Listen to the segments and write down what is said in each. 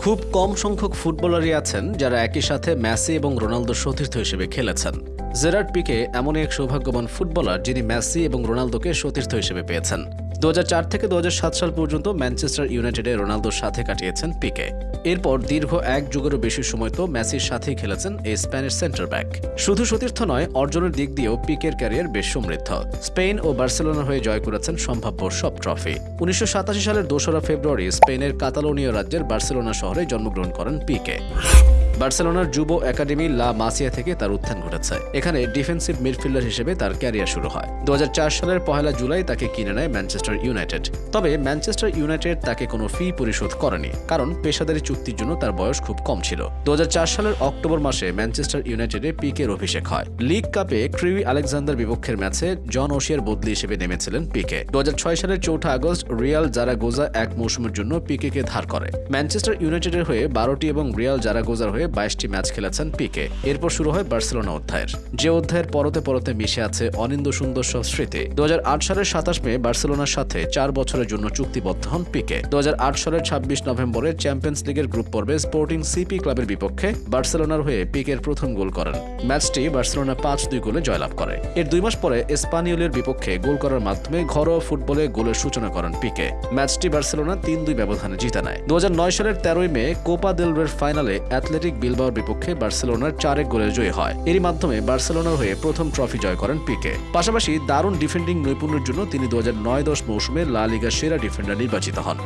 খুব কম সংখ্যক ফুটবলারই আছেন যারা একই সাথে ম্যাসি এবং রোনালদোর সতীর্থ হিসেবে খেলেছেন। জেরার্ড পিকে এমন এক সৌভাগ্যবান ফুটবলার যিনি ম্যাসি এবং রোনালদোকে সতীর্থ হিসেবে পেয়েছেন। দু হাজার চার থেকে দুহাজার সাত সাল পর্যন্ত ম্যানচেস্টার ইউনাইটেডে রোনালদোর সাথে কাটিয়েছেন পিকে। এরপর দীর্ঘ এক যুগেরও বেশি সময় তো মেসির সাথেই খেলেছেন এই স্প্যানিশ সেন্টার ব্যাক। শুধু সতীর্থ নয়, অর্জনের দিক দিয়েও পিকের ক্যারিয়ার বেশ সমৃদ্ধ। স্পেন ও বার্সেলোনার হয়ে জয় করেছেন সম্ভাব্য সব ট্রফি। উনিশশো সাতাশি সালের দোসরা ফেব্রুয়ারি স্পেনের কাতালোনীয় রাজ্যের বার্সেলোনা শহরে জন্মগ্রহণ করেন পিকে। বার্সেলোনার যুব একাডেমি লা মাসিয়া থেকে তার উত্থান ঘটেছে। এখানে ডিফেন্সিভ মিডফিল্ডার হিসেবে তার ক্যারিয়ার শুরু হয়। দু সালের পহেলা জুলাই তাকে কিনে নেয় ম্যানচেস্টার ইউনাইটেড। তবে ম্যানচেস্টার ইউনাইটেড তাকে কোনো ফি পরিশোধ করেনি, কারণ পেশাদারি চুক্তির জন্য তার বয়স খুব কম ছিল। দু হাজার চার সালের অক্টোবর মাসে ম্যানচেস্টার ইউনাইটেডে পিকের অভিষেক হয়। লিগ কাপে ক্রিউই আলেকজান্ডার বিপক্ষের ম্যাচে জন ওশিয়ার বদলি হিসেবে নেমেছিলেন পিকে। দু হাজার ছয় সালের চৌঠা আগস্ট রিয়াল জারাগোজা এক মৌসুমের জন্য পিকেকে ধার করে। ম্যানচেস্টার ইউনাইটেডের হয়ে বারোটি এবং রিয়াল জারাগোজার হয়ে বাইশটি ম্যাচ খেলেছেন পিকে। এরপর শুরু হয় বার্সেলোনা অধ্যায়ের। যে অধ্যায়ের পরতে পরতে মিশে আছে অনিন্দ সুন্দর সব স্মৃতি দু সালের সাতাশ মে বার্সেলোনার সাথে চার বছরের জন্য চুক্তিবদ্ধ হন পিকে। দু সালের ছাব্বিশ নভেম্বরে চ্যাম্পিয়ন্স লিগের গ্রুপ পর্বে স্পোর্টিং সিপি ক্লাবের বিপক্ষে বার্সেলোনার হয়ে পিকের প্রথম গোল করেন। ম্যাচটি বার্সেলোনা পাঁচ দুই গোলে জয়লাভ করে। এর দুই মাস পরে এসপানিওলের বিপক্ষে গোল করার মাধ্যমে ঘরোয়া ফুটবলে গোলের সূচনা করেন পিকে। ম্যাচটি বার্সেলোনা তিন দুই ব্যবধানে জিতে নেয়। দু হাজার নয় সালের তেরোই মে কোপা দেল রের ফাইনালে অ্যাথলেটিক বিলবাওর বিপক্ষে বার্সেলোনার চারেক গোলের জয়ী হয়। এরই মাধ্যমে বার্সেলোনার হয়ে প্রথম ট্রফি জয় করেন পিকে। পাশাপাশি দারুণ ডিফেন্ডিং নৈপুণ্যের জন্য তিনি দু নয় দশ মৌসুমে লা লিগা সেরা ডিফেন্ডার নির্বাচিত হন।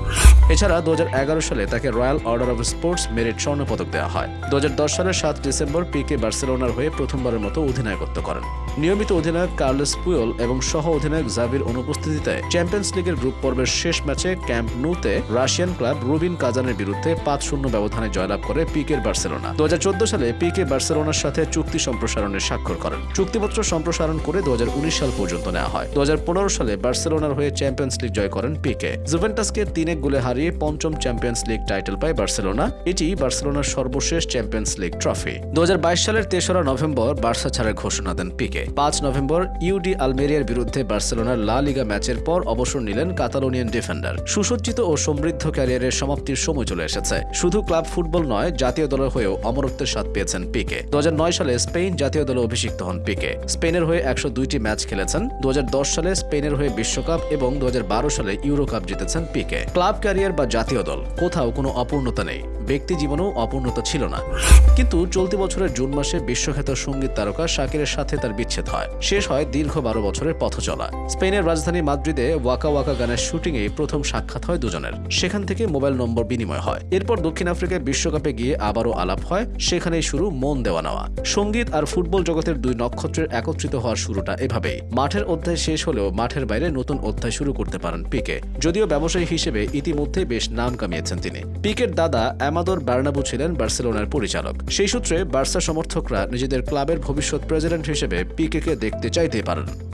এছাড়া দু সালে তাকে royal order of sports merit স্বর্ণ পদক দেওয়া হয়। দু সালের সাত ডিসেম্বর পিকে বার্সেলোনার হয়ে প্রথমবারের মতো অধিনায়কত্ব করেন। নিয়মিত অধিনায়ক কার্লেস পুয়ল এবং সহ অধিনায়ক জাভির অনুপস্থিতিতে চ্যাম্পিয়ন্স লিগের গ্রুপ পর্বের শেষ ম্যাচে ক্যাম্প নুতে রাশিয়ান ক্লাব রুবিন কাজানের বিরুদ্ধে পাঁচ শূন্য ব্যবধানে জয়লাভ করে পিকের বার্সেলোনা। দু হাজার চোদ্দ সালে পিকে বার্সেলোনার সাথে চুক্তি সম্প্রসারণের স্বাক্ষর করেন। চুক্তিপত্র সম্প্রসারণ করে দু সাল পর্যন্ত নেওয়া হয়। দু সালে বার্সেলোনার হয়ে চ্যাম্পিয়ন্স লিগ জয় করেন পিকে। জুভেন্টাসকে তিন এক গোলে হারিয়ে পঞ্চম চ্যাম্পিয়ন্স লিগ টাইটেল পায় বার্সেলোনা। এটি বার্সেলোনার সর্বশেষ চ্যাম্পিয়ন্স লিগ ট্রফি। দু সালের তেসরা নভেম্বর বার্সা ছাড়ার ঘোষণা দেন পিকে। পাঁচ নভেম্বর ইউডি আলমেরিয়ার বিরুদ্ধে বার্সেলোনার লা লিগা ম্যাচের পর অবসর নিলেন কাতালোনিয়ান ডিফেন্ডার। সুসজ্জিত ও সমৃদ্ধ ক্যারিয়ারের সমাপ্তির সময় চলে এসেছে। শুধু ক্লাব ফুটবল নয়, জাতীয় দলের হয়েও অমরত্বের স্বাদ পেয়েছেন পিকে। দু হাজার নয় সালে স্পেন জাতীয় দলে অভিষিক্ত হন পিকে। স্পেনের হয়ে একশো দুইটি ম্যাচ খেলেছেন। দু হাজার দশ সালে স্পেনের হয়ে বিশ্বকাপ এবং দু হাজার বারো সালে ইউরো কাপ জিতেছেন পিকে। ক্লাব ক্যারিয়ার বা জাতীয় দল, কোথাও কোনো অপূর্ণতা নেই। ব্যক্তি জীবনেও অপূর্ণতা ছিল না। কিন্তু চলতি বছরের জুন মাসে বিশ্বখ্যাত সংগীত তারকা শাকিরের সাথে তার বিচ্ছেদ হয়। শেষ হয় দীর্ঘ বারো বছরের পথ চলা। স্পেনের রাজধানী মাদ্রিদে ওয়াকা ওয়াকা গানের শুটিংয়ে প্রথম সাক্ষাৎ হয় দুজনের। সেখান থেকে মোবাইল নম্বর বিনিময় হয়। এরপর দক্ষিণ আফ্রিকায় বিশ্বকাপে গিয়ে আবারও আলাপ হয়, সেখানেই শুরু মন দেওয়া নেওয়া। সংগীত আর ফুটবল জগতের দুই নক্ষত্রের একত্রিত হওয়ার শুরুটা এভাবেই। মাঠের অধ্যায় শেষ হলেও মাঠের বাইরে নতুন অধ্যায় শুরু করতে পারেন পিকে। যদিও ব্যবসায়ী হিসেবে ইতিমধ্যে বেশ নাম কামিয়েছেন তিনি। পিকের দাদা অ্যামাদোর বার্নাবু ছিলেন বার্সেলোনার পরিচালক। সেই সূত্রে বার্সা সমর্থকরা নিজেদের ক্লাবের ভবিষ্যৎ প্রেসিডেন্ট হিসেবে পিকেকে দেখতে চাইতে পারেন।